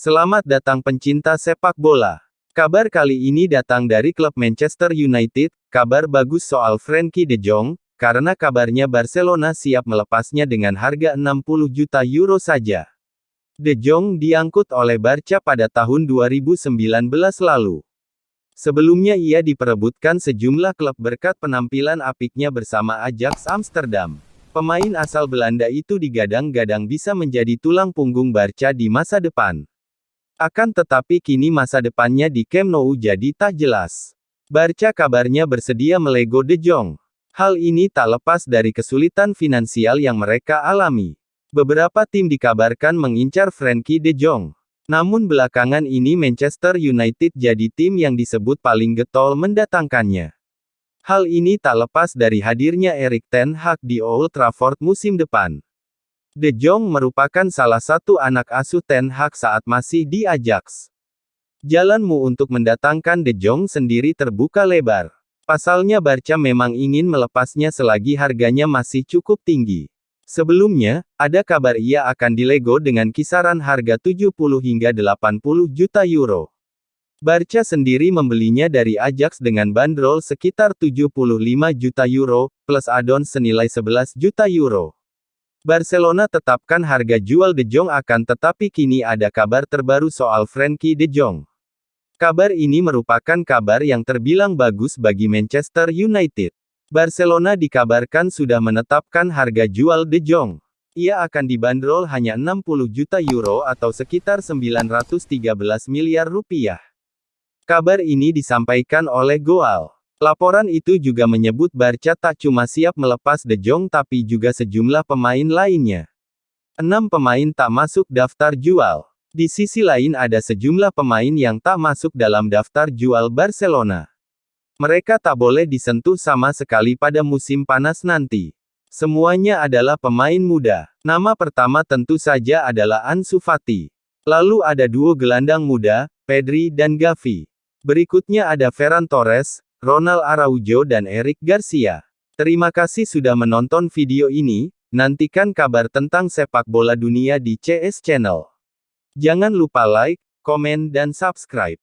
Selamat datang pencinta sepak bola. Kabar kali ini datang dari klub Manchester United, kabar bagus soal Frankie de Jong, karena kabarnya Barcelona siap melepasnya dengan harga 60 juta euro saja. De Jong diangkut oleh Barca pada tahun 2019 lalu. Sebelumnya ia diperebutkan sejumlah klub berkat penampilan apiknya bersama Ajax Amsterdam. Pemain asal Belanda itu digadang-gadang bisa menjadi tulang punggung Barca di masa depan. Akan tetapi kini masa depannya di Camp Nou jadi tak jelas. Barca kabarnya bersedia melego De Jong. Hal ini tak lepas dari kesulitan finansial yang mereka alami. Beberapa tim dikabarkan mengincar Frankie De Jong. Namun belakangan ini Manchester United jadi tim yang disebut paling getol mendatangkannya. Hal ini tak lepas dari hadirnya Erik Ten Hag di Old Trafford musim depan. De Jong merupakan salah satu anak asuh Ten Hag saat masih di Ajax. Jalanmu untuk mendatangkan De Jong sendiri terbuka lebar. Pasalnya Barca memang ingin melepasnya selagi harganya masih cukup tinggi. Sebelumnya, ada kabar ia akan dilego dengan kisaran harga 70 hingga 80 juta euro. Barca sendiri membelinya dari Ajax dengan bandrol sekitar 75 juta euro, plus add-on senilai 11 juta euro. Barcelona tetapkan harga jual De Jong akan tetapi kini ada kabar terbaru soal Frankie De Jong. Kabar ini merupakan kabar yang terbilang bagus bagi Manchester United. Barcelona dikabarkan sudah menetapkan harga jual De Jong. Ia akan dibanderol hanya 60 juta euro atau sekitar 913 miliar rupiah. Kabar ini disampaikan oleh Goal. Laporan itu juga menyebut Barca tak cuma siap melepas De Jong tapi juga sejumlah pemain lainnya. Enam pemain tak masuk daftar jual. Di sisi lain ada sejumlah pemain yang tak masuk dalam daftar jual Barcelona. Mereka tak boleh disentuh sama sekali pada musim panas nanti. Semuanya adalah pemain muda. Nama pertama tentu saja adalah Ansu Fati. Lalu ada duo gelandang muda, Pedri dan Gavi. Berikutnya ada Ferran Torres, Ronald Araujo dan Eric Garcia. Terima kasih sudah menonton video ini, nantikan kabar tentang sepak bola dunia di CS Channel. Jangan lupa like, komen dan subscribe.